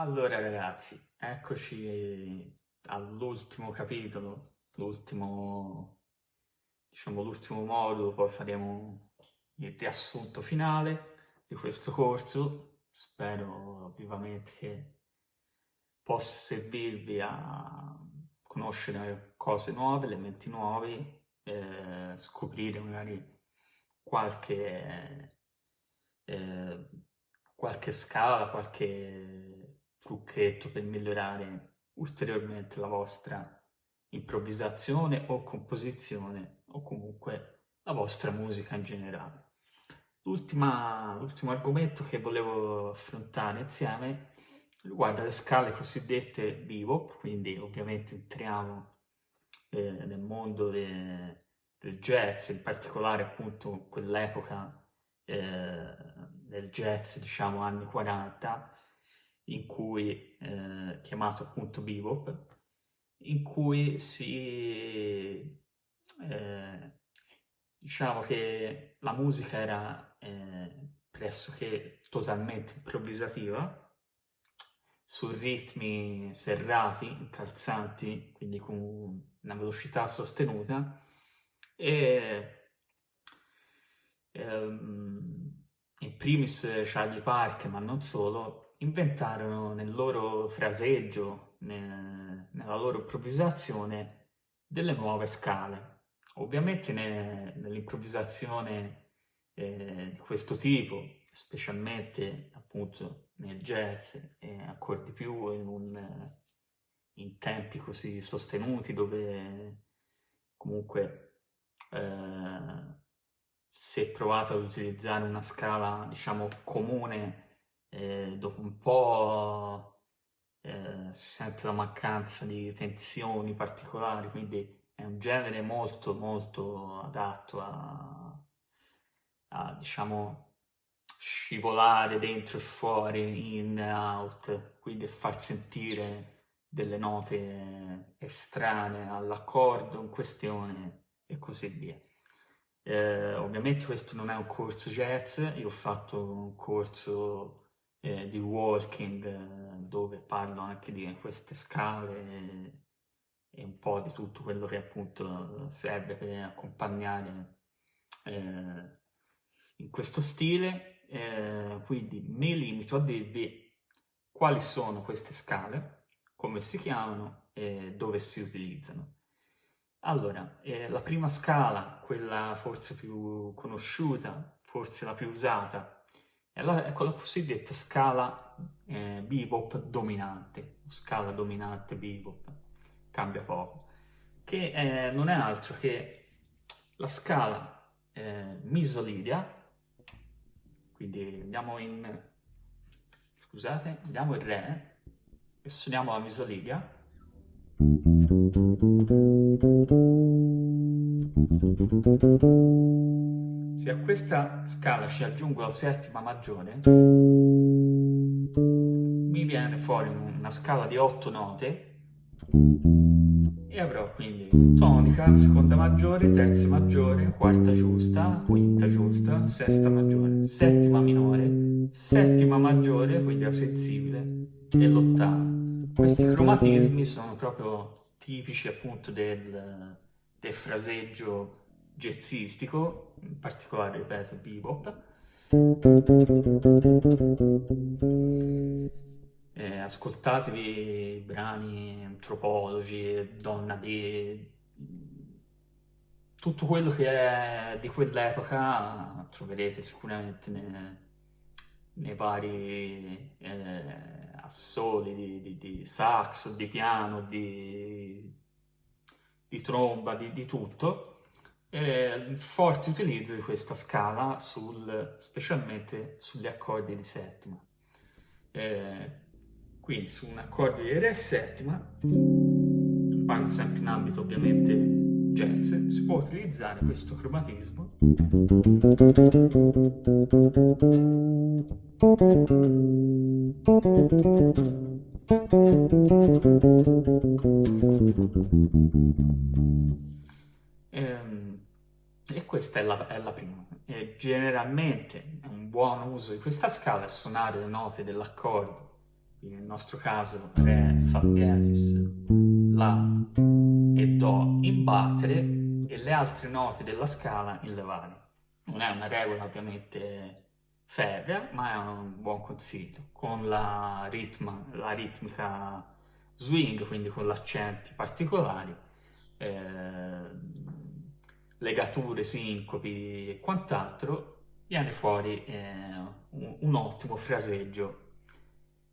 Allora ragazzi, eccoci all'ultimo capitolo, l'ultimo, diciamo l'ultimo modulo, poi faremo il riassunto finale di questo corso. Spero vivamente che possa servirvi a conoscere cose nuove, elementi nuovi, eh, scoprire magari qualche, eh, qualche scala, qualche trucchetto per migliorare ulteriormente la vostra improvvisazione o composizione o comunque la vostra musica in generale. L'ultimo argomento che volevo affrontare insieme riguarda le scale cosiddette bebop, quindi ovviamente entriamo eh, nel mondo de, del jazz, in particolare appunto quell'epoca eh, del jazz, diciamo anni 40, in cui, eh, chiamato appunto bebop, in cui si, eh, diciamo che la musica era eh, pressoché totalmente improvvisativa, su ritmi serrati, incalzanti, quindi con una velocità sostenuta, e ehm, in primis Charlie Park, ma non solo, inventarono nel loro fraseggio, nel, nella loro improvvisazione, delle nuove scale. Ovviamente ne, nell'improvvisazione eh, di questo tipo, specialmente appunto nel jazz, e ancora di più in, un, in tempi così sostenuti dove comunque eh, si è provato ad utilizzare una scala diciamo comune eh, dopo un po' eh, si sente la mancanza di tensioni particolari, quindi è un genere molto molto adatto a, a diciamo scivolare dentro e fuori, in e out, quindi far sentire delle note estranee all'accordo in questione e così via. Eh, ovviamente questo non è un corso jazz, io ho fatto un corso eh, di walking eh, dove parlo anche di queste scale e, un po' di tutto quello che appunto serve per accompagnare eh, in questo stile, eh, quindi mi limito a dirvi quali sono queste scale, come si chiamano e dove si utilizzano. Allora, eh, la prima scala, quella forse più conosciuta, forse la più usata, la, ecco la cosiddetta scala eh, bebop dominante, scala dominante bebop, cambia poco, che eh, non è altro che la scala eh, misolidia, quindi andiamo in, scusate, andiamo in re e suoniamo la misolidia, se a questa scala ci aggiungo la settima maggiore, mi viene fuori una scala di otto note e avrò quindi tonica, seconda maggiore, terza maggiore, quarta giusta, quinta giusta, sesta maggiore, settima minore, settima maggiore, quindi la sensibile, e l'ottava. Questi cromatismi sono proprio tipici appunto del, del fraseggio jazzistico, in particolare, ripeto, bebop. Eh, ascoltatevi brani antropologi, donna di... Tutto quello che è di quell'epoca troverete sicuramente nei, nei vari eh, assoli di, di, di sax, di piano, di, di tromba, di tutto eh, il forte utilizzo di questa scala sul, specialmente sugli accordi di settima. Eh, quindi su un accordo di Re settima, parlo sempre in ambito ovviamente jazz, si può utilizzare questo cromatismo ehm, e questa è la, è la prima. E generalmente un buon uso di questa scala è suonare le note dell'accordo quindi nel nostro caso Re, Fa diesis, La e Do in battere e le altre note della scala in levare. Non è una regola ovviamente ferrea, ma è un buon consiglio. Con la, ritma, la ritmica swing, quindi con accenti particolari, eh, legature, sincopi e quant'altro, viene fuori eh, un, un ottimo fraseggio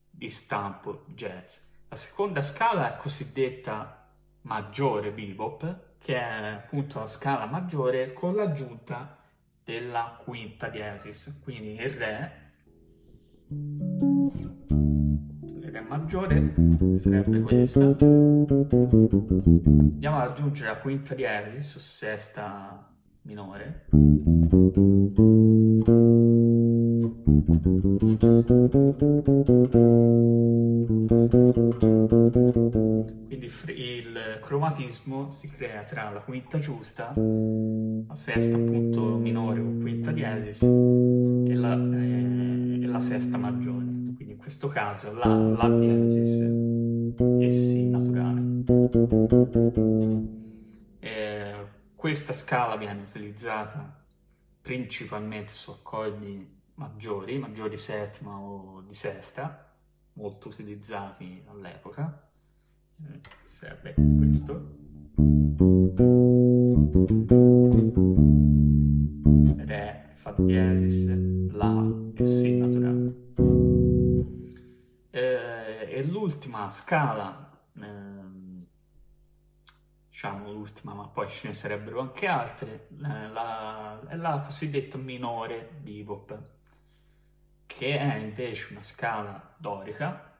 di stampo jazz. La seconda scala è cosiddetta maggiore bebop, che è appunto la scala maggiore con l'aggiunta della quinta diesis, quindi il re, re maggiore sarebbe questa, andiamo ad aggiungere la quinta diesis su sesta minore, quindi il cromatismo si crea tra la quinta giusta, la sesta appunto minore o quinta diesis e la, eh, e la sesta maggiore. Questo caso la, la diesis e si naturale. Eh, questa scala viene utilizzata principalmente su accordi maggiori, maggiori settima o di sesta, molto utilizzati all'epoca. Eh, serve questo. Re, Fa diesis, scala, eh, diciamo l'ultima, ma poi ce ne sarebbero anche altre, eh, la, la cosiddetta minore bebop che è invece una scala dorica,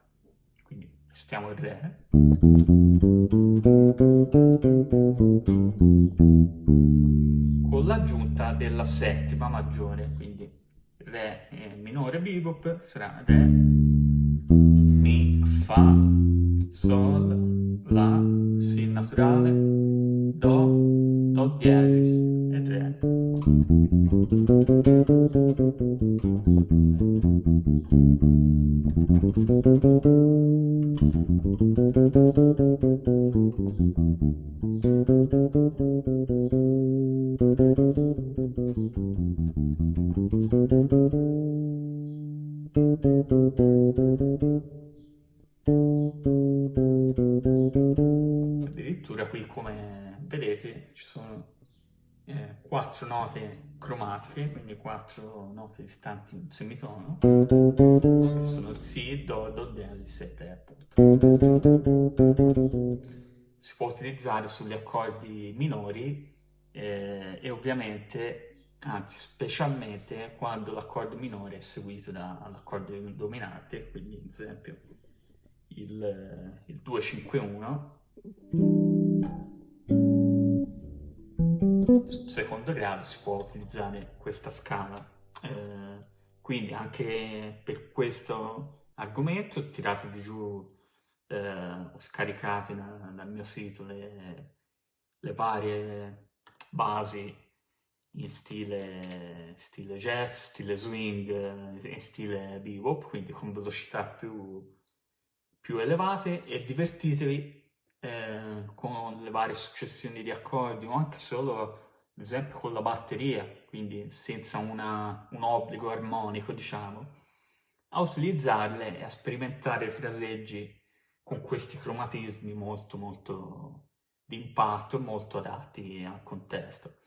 quindi stiamo in Re, con l'aggiunta della settima maggiore, quindi Re minore bebop sarà Re, Mi, Fa, Sol, La, Si naturale, Do, Do diesis e Re. 4 note cromatiche, quindi 4 note distanti in semitono, che sono Si, Do, Do diesis e Re appunto. Si può utilizzare sugli accordi minori eh, e ovviamente, anzi specialmente quando l'accordo minore è seguito dall'accordo dominante, quindi ad esempio il, eh, il 2-5-1 secondo grado si può utilizzare questa scala. Eh, quindi anche per questo argomento tiratevi giù eh, scaricate da, dal mio sito le, le, varie basi in stile, stile jazz, stile swing eh, e stile bebop, quindi con velocità più, più elevate e divertitevi eh, con le varie successioni di accordi o anche solo ad esempio con la batteria, quindi senza una, un obbligo armonico, diciamo, a utilizzarle e a sperimentare fraseggi con questi cromatismi molto molto di impatto, molto adatti al contesto.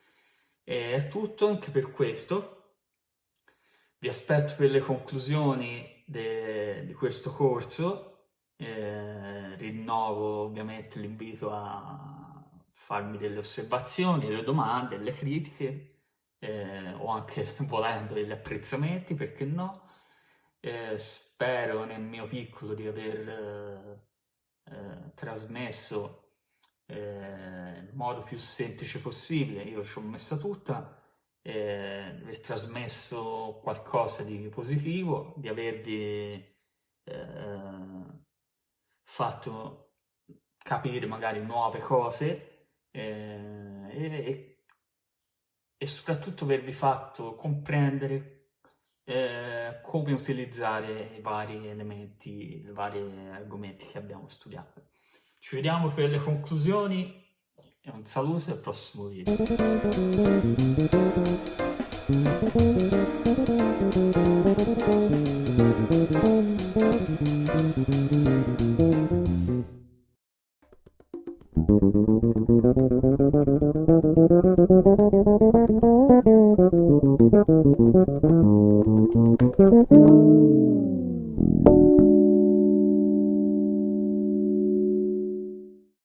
E è tutto anche per questo. Vi aspetto per le conclusioni di questo corso. Eh, rinnovo ovviamente l'invito a farmi delle osservazioni, delle domande, delle critiche eh, o anche volendo degli apprezzamenti, perché no. Eh, spero nel mio piccolo di aver eh, eh trasmesso eh, nel modo più semplice possibile, io ci ho messa tutta, eh, aver trasmesso qualcosa di positivo, di avervi fatto capire magari nuove cose eh, e, e, soprattutto avervi fatto comprendere eh, come utilizzare i vari elementi, i vari argomenti che abbiamo studiato. Ci vediamo per le conclusioni e un saluto al prossimo video.